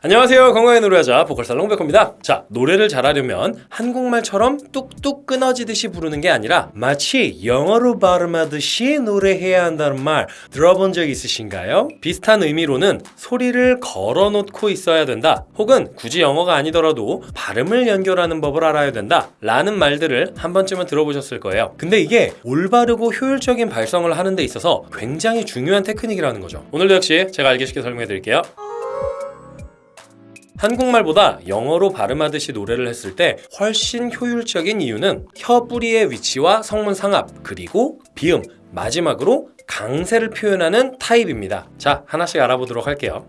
안녕하세요. 건강의 노래하자 보컬살롱 백호입니다. 자 노래를 잘하려면 한국말처럼 뚝뚝 끊어지듯이 부르는 게 아니라 마치 영어로 발음하듯이 노래해야 한다는 말 들어본 적 있으신가요? 비슷한 의미로는 소리를 걸어놓고 있어야 된다. 혹은 굳이 영어가 아니더라도 발음을 연결하는 법을 알아야 된다. 라는 말들을 한 번쯤은 들어보셨을 거예요. 근데 이게 올바르고 효율적인 발성을 하는 데 있어서 굉장히 중요한 테크닉이라는 거죠. 오늘도 역시 제가 알기 쉽게 설명해 드릴게요 한국말보다 영어로 발음하듯이 노래를 했을 때 훨씬 효율적인 이유는 혀 뿌리의 위치와 성문 상압 그리고 비음 마지막으로 강세를 표현하는 타입입니다. 자 하나씩 알아보도록 할게요.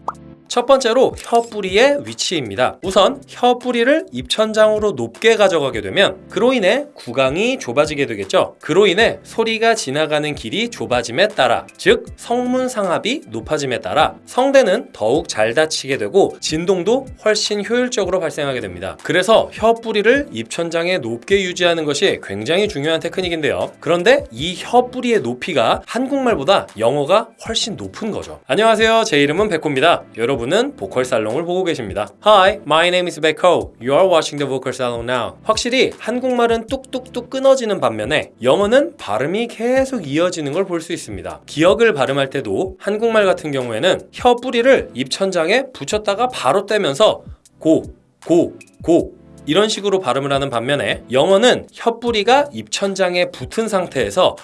첫 번째로 혀 뿌리의 위치입니다. 우선 혀 뿌리를 입천장으로 높게 가져가게 되면 그로 인해 구강이 좁아지게 되겠죠. 그로 인해 소리가 지나가는 길이 좁아짐에 따라 즉 성문 상압이 높아짐에 따라 성대는 더욱 잘 닫히게 되고 진동도 훨씬 효율적으로 발생하게 됩니다. 그래서 혀 뿌리를 입천장에 높게 유지하는 것이 굉장히 중요한 테크닉인데요. 그런데 이 혀 뿌리의 높이가 한국말보다 영어가 훨씬 높은 거죠. 안녕하세요. 제 이름은 백호입니다. 여러분 여러분은 보컬 살롱을 보고 계십니다. Hi, my name is Becco. You are watching the vocal salon now. 확실히 한국말은 뚝뚝뚝 끊어지는 반면에 영어는 발음이 계속 이어지는 걸 볼 수 있습니다. 기억을 발음할 때도 한국말 같은 경우에는 혀 뿌리를 입천장에 붙였다가 바로 떼면서 고, 고, 고 이런 식으로 발음을 하는 반면에 영어는 혀 뿌리가 입천장에 붙은 상태에서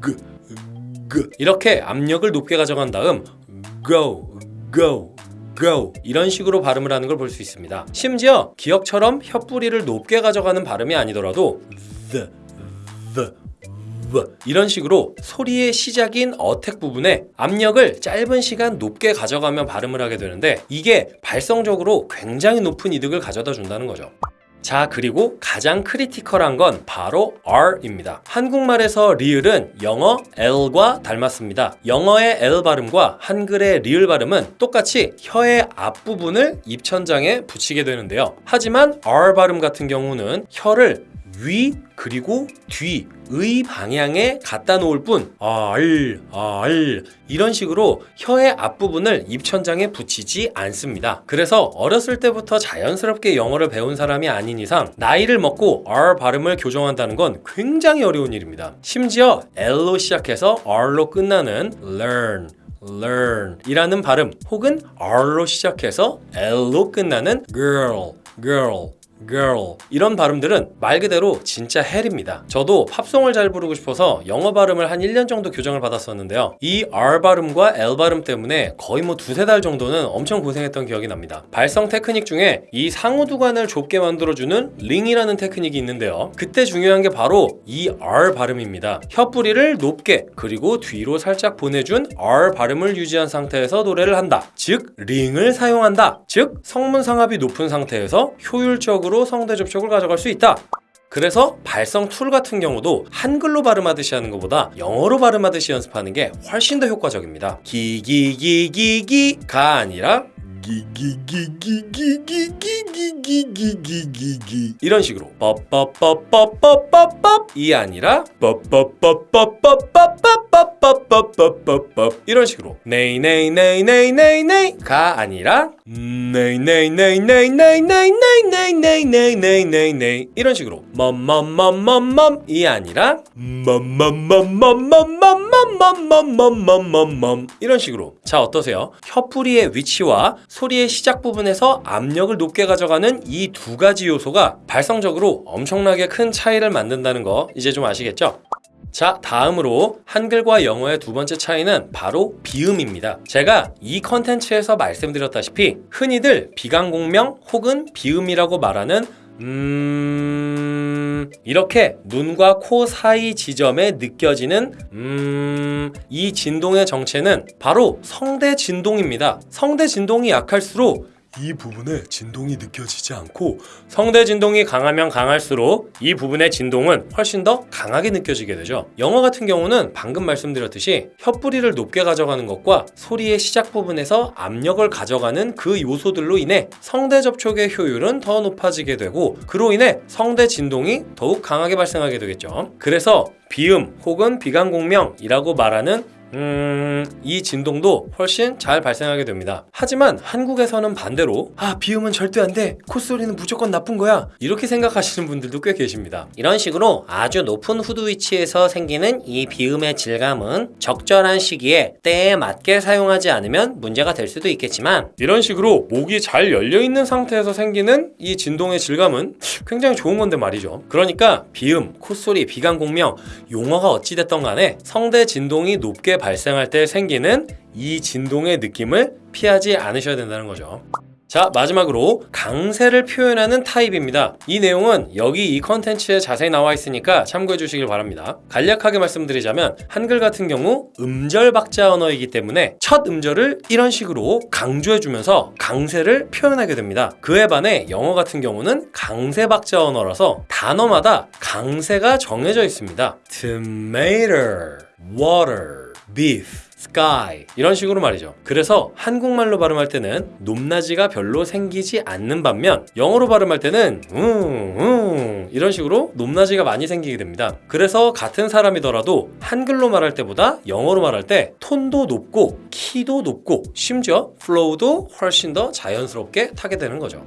그, 그 이렇게 압력을 높게 가져간 다음 go, go, go 이런 식으로 발음을 하는 걸 볼 수 있습니다. 심지어 기역처럼 혀뿌리를 높게 가져가는 발음이 아니더라도 the, the, 이런 식으로 소리의 시작인 attack 부분에 압력을 짧은 시간 높게 가져가며 발음을 하게 되는데 이게 발성적으로 굉장히 높은 이득을 가져다 준다는 거죠. 자 그리고 가장 critical한 건 바로 R입니다. 한국말에서 리을은 영어 L과 닮았습니다. 영어의 L 발음과 한글의 리을 발음은 똑같이 혀의 앞부분을 입천장에 붙이게 되는데요. 하지만 R 발음 같은 경우는 혀를 위 그리고 뒤의 방향에 갖다 놓을 뿐 알, 알 이런 식으로 혀의 앞부분을 입천장에 붙이지 않습니다. 그래서 어렸을 때부터 자연스럽게 영어를 배운 사람이 아닌 이상 나이를 먹고 R 발음을 교정한다는 건 굉장히 어려운 일입니다. 심지어 L로 시작해서 R로 끝나는 learn learn 이라는 발음 혹은 R로 시작해서 L로 끝나는 girl girl girl. 이런 발음들은 말 그대로 진짜 hell입니다. 저도 팝송을 잘 부르고 싶어서 영어 발음을 한 1년 정도 교정을 받았었는데요. 이 R 발음과 L 발음 때문에 거의 뭐 두세 달 정도는 엄청 고생했던 기억이 납니다. 발성 테크닉 중에 이 상후두관을 좁게 만들어주는 ring이라는 테크닉이 있는데요. 그때 중요한 게 바로 이 R 발음입니다. 혀뿌리를 높게 그리고 뒤로 살짝 보내준 R 발음을 유지한 상태에서 노래를 한다. 즉 ring을 사용한다. 즉 성문 상압이 높은 상태에서 효율적으로 방식으로 성대 접촉을 가져갈 수 있다. 그래서 발성 tool 같은 경우도 한글로 발음하듯이 하는 것보다 영어로 발음하듯이 연습하는 게 훨씬 더 효과적입니다. 기기기기기가 아니라 기기기기기기기기기기기기 이런 식으로 뻑뻑뻑뻑뻑뻑뻑이 아니라 뻑뻑뻑뻑뻑뻑뻑뻑뻑뻑뻑뻑 이런 식으로 네이네이네이네이네이네이가 아니라 네이네이네이네이네이네이네이네이네이네이네이 이런 식으로 멈멈멈멈멈이 아니라 멈멈멈멈멈멈멈멈멈멈멈 이런 식으로 자 어떠세요? 혀뿌리의 위치와 소리의 시작 부분에서 압력을 높게 가져가는 이 두 가지 요소가 발성적으로 엄청나게 큰 차이를 만든다는 거 이제 좀 아시겠죠? 자 다음으로 한글과 영어의 두 번째 차이는 바로 비음입니다 제가 이 컨텐츠에서 말씀드렸다시피 흔히들 비강공명 혹은 비음이라고 말하는 음... 이렇게 눈과 코 사이 지점에 느껴지는 음... 이 진동의 정체는 바로 성대 진동입니다. 성대 진동이 약할수록 이 부분에 진동이 느껴지지 않고 성대 진동이 강하면 강할수록 이 부분의 진동은 훨씬 더 강하게 느껴지게 되죠. 영어 같은 경우는 방금 말씀드렸듯이 혀뿌리를 높게 가져가는 것과 소리의 시작 부분에서 압력을 가져가는 그 요소들로 인해 성대 접촉의 효율은 더 높아지게 되고 그로 인해 성대 진동이 더욱 강하게 발생하게 되겠죠. 그래서 비음 혹은 비강공명이라고 말하는 음, 이 진동도 훨씬 잘 발생하게 됩니다. 하지만 한국에서는 반대로 아, 비음은 절대 안 돼. 콧소리는 무조건 나쁜 거야. 이렇게 생각하시는 분들도 꽤 계십니다. 이런 식으로 아주 높은 후두 위치에서 생기는 이 비음의 질감은 적절한 시기에 때에 맞게 사용하지 않으면 문제가 될 수도 있겠지만 이런 식으로 목이 잘 열려 있는 상태에서 생기는 이 진동의 질감은 굉장히 좋은 건데 말이죠. 그러니까 비음, 콧소리, 비강 공명, 용어가 어찌됐던 간에 성대 진동이 높게 발생할 때 생기는 이 진동의 느낌을 피하지 않으셔야 된다는 거죠. 자 마지막으로 강세를 표현하는 타입입니다. 이 내용은 여기 이 컨텐츠에 자세히 나와 있으니까 참고해 주시길 바랍니다. 간략하게 말씀드리자면 한글 같은 경우 음절 박자 언어이기 때문에 첫 음절을 이런 식으로 강조해 주면서 강세를 표현하게 됩니다. 그에 반해 영어 같은 경우는 강세 박자 언어라서 단어마다 강세가 정해져 있습니다. Tomato, water, beef sky 이런 식으로 말이죠. 그래서 한국말로 발음할 때는 높낮이가 별로 생기지 않는 반면 영어로 발음할 때는 음, 음 이런 식으로 높낮이가 많이 생기게 됩니다. 그래서 같은 사람이더라도 한글로 말할 때보다 영어로 말할 때 톤도 높고 키도 높고 심지어 flow도 훨씬 더 자연스럽게 타게 되는 거죠.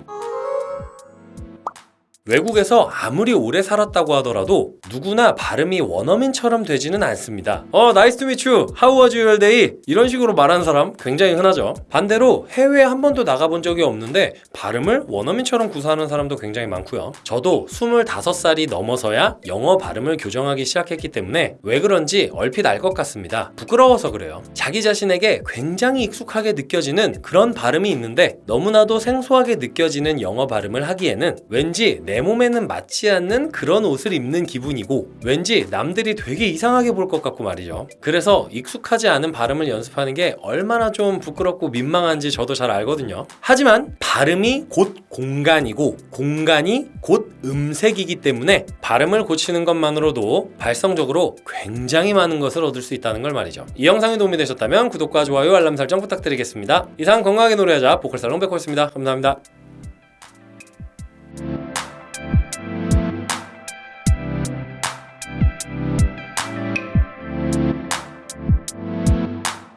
외국에서 아무리 오래 살았다고 하더라도 누구나 발음이 원어민처럼 되지는 않습니다. 어, Nice to meet you. How was your day? 이런 식으로 말하는 사람 굉장히 흔하죠. 반대로 해외에 한 번도 나가본 적이 없는데 발음을 원어민처럼 구사하는 사람도 굉장히 많고요. 저도 25살이 넘어서야 영어 발음을 교정하기 시작했기 때문에 왜 그런지 얼핏 알 것 같습니다. 부끄러워서 그래요. 자기 자신에게 굉장히 익숙하게 느껴지는 그런 발음이 있는데 너무나도 생소하게 느껴지는 영어 발음을 하기에는 왠지 내 몸에는 맞지 않는 그런 옷을 입는 기분이고 왠지 남들이 되게 이상하게 볼 것 같고 말이죠. 그래서 익숙하지 않은 발음을 연습하는 게 얼마나 좀 부끄럽고 민망한지 저도 잘 알거든요. 하지만 발음이 곧 공간이고 공간이 곧 음색이기 때문에 발음을 고치는 것만으로도 발성적으로 굉장히 많은 것을 얻을 수 있다는 걸 말이죠. 이 영상이 도움이 되셨다면 구독과 좋아요, 알람 설정 부탁드리겠습니다. 이상 건강하게 노래하자 보컬살롱 백호였습니다. 감사합니다.